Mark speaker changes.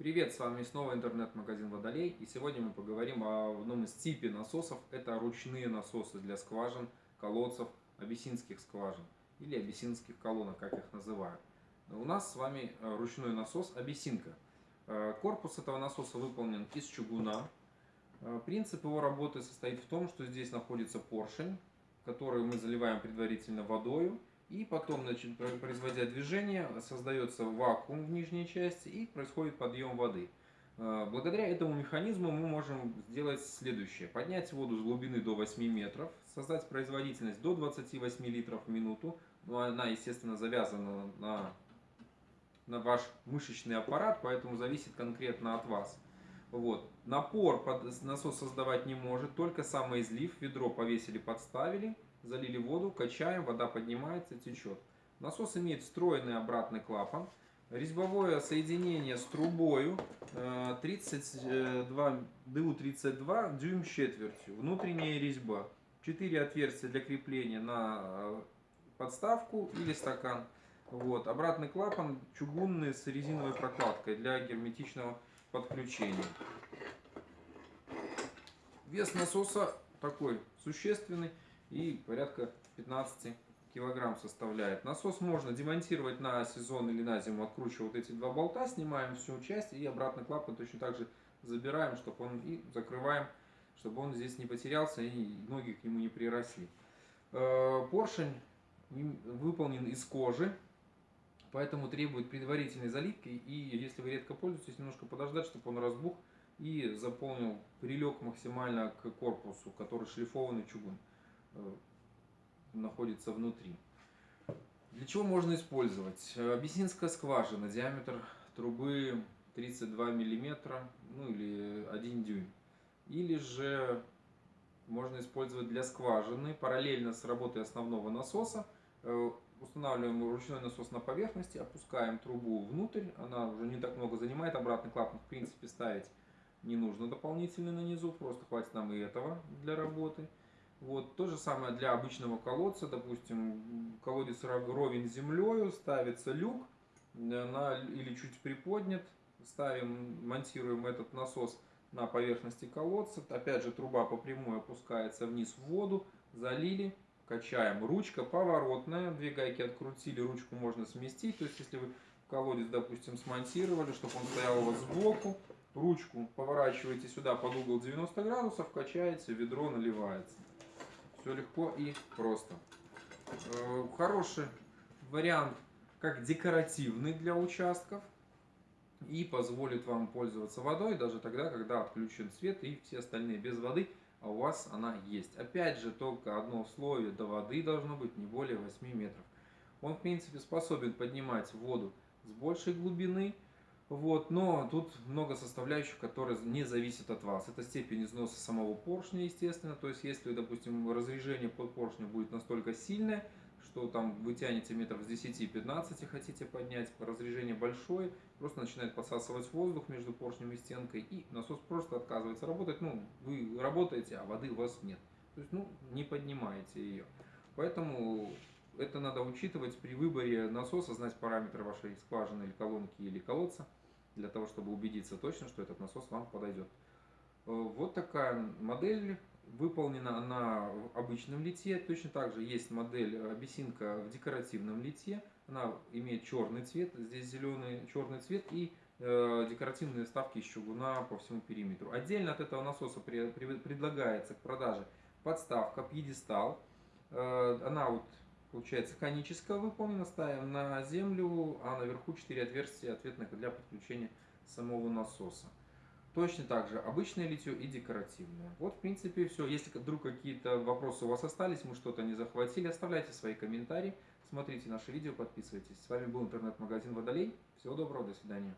Speaker 1: Привет, с вами снова интернет-магазин Водолей и сегодня мы поговорим о одном из типе насосов. Это ручные насосы для скважин, колодцев, абиссинских скважин или абиссинских колонок, как их называют. У нас с вами э, ручной насос абиссинка. Э, корпус этого насоса выполнен из чугуна. Э, принцип его работы состоит в том, что здесь находится поршень, который мы заливаем предварительно водой и потом, значит, производя движение, создается вакуум в нижней части и происходит подъем воды. Э, благодаря этому механизму мы можем сделать следующее. Поднять воду с глубины до 8 метров, создать производительность до 28 литров в минуту. Ну, она, естественно, завязана на, на ваш мышечный аппарат, поэтому зависит конкретно от вас. Вот. Напор под насос создавать не может, только самоизлив. Ведро повесили, подставили залили воду, качаем, вода поднимается, течет. Насос имеет встроенный обратный клапан. Резьбовое соединение с трубою 32, ДУ-32 дюйм четвертью. Внутренняя резьба. 4 отверстия для крепления на э, подставку или стакан. Вот. Обратный клапан чугунный с резиновой прокладкой для герметичного подключения. Вес насоса такой существенный и порядка 15 килограмм составляет. Насос можно демонтировать на сезон или на зиму, откручивая вот эти два болта, снимаем всю часть и обратно клапан точно так же забираем, чтобы он и закрываем, чтобы он здесь не потерялся и ноги к нему не приросли. Э, поршень выполнен из кожи, поэтому требует предварительной заливки и если вы редко пользуетесь, немножко подождать, чтобы он разбух и заполнил, прилег максимально к корпусу, который шлифованный чугун. Э, находится внутри. Для чего можно использовать? Абиссинская скважина, диаметр трубы 32 миллиметра, ну или 1 дюйм. Или же можно использовать для скважины, параллельно с работой основного насоса. Э, устанавливаем ручной насос на поверхности, опускаем трубу внутрь, она уже не так много занимает, обратный клапан в принципе ставить не нужно дополнительно на низу, просто хватит нам и этого для работы. Вот, то же самое для обычного колодца, допустим, колодец ровен землей, ставится люк на, или чуть приподнят, ставим, монтируем этот насос на поверхности колодца, опять же труба по прямой опускается вниз в воду, залили, качаем. Ручка поворотная, две гайки открутили, ручку можно сместить, то есть если вы колодец, допустим, смонтировали, чтобы он стоял у вас сбоку, ручку поворачиваете сюда под угол 90 градусов, качаете, ведро наливается. Все легко и просто. Э, хороший вариант как декоративный для участков и позволит вам пользоваться водой даже тогда, когда отключен свет и все остальные без воды, а у вас она есть. Опять же, только одно условие, до воды должно быть не более 8 метров. Он, в принципе, способен поднимать воду с большей глубины, вот, но тут много составляющих, которые не зависят от вас. Это степень износа самого поршня, естественно. То есть, если, допустим, разрежение под поршня будет настолько сильное, что там вы тянете метров с 10-15 хотите поднять, разрежение большое, просто начинает подсасывать воздух между поршнем и стенкой, и насос просто отказывается работать. Ну, вы работаете, а воды у вас нет. То есть, ну, не поднимаете ее. Поэтому это надо учитывать при выборе насоса, знать параметры вашей скважины или колонки или колодца для того, чтобы убедиться точно, что этот насос вам подойдет. Э, вот такая модель выполнена на обычном литье. Точно так же есть модель абиссинка в декоративном литье. Она имеет черный цвет, здесь зеленый черный цвет и э, декоративные вставки из чугуна по всему периметру. Отдельно от этого насоса предлагается к продаже подставка, пьедестал. Э, она вот получается коническая выполнена, ставим на землю, а наверху 4 отверстия ответных для подключения самого насоса. Точно так же обычное литье и декоративное. Вот в принципе все. Если вдруг какие-то вопросы у вас остались, мы что-то не захватили, оставляйте свои комментарии, смотрите наши видео, подписывайтесь. С вами был интернет-магазин Водолей. Всего доброго, до свидания.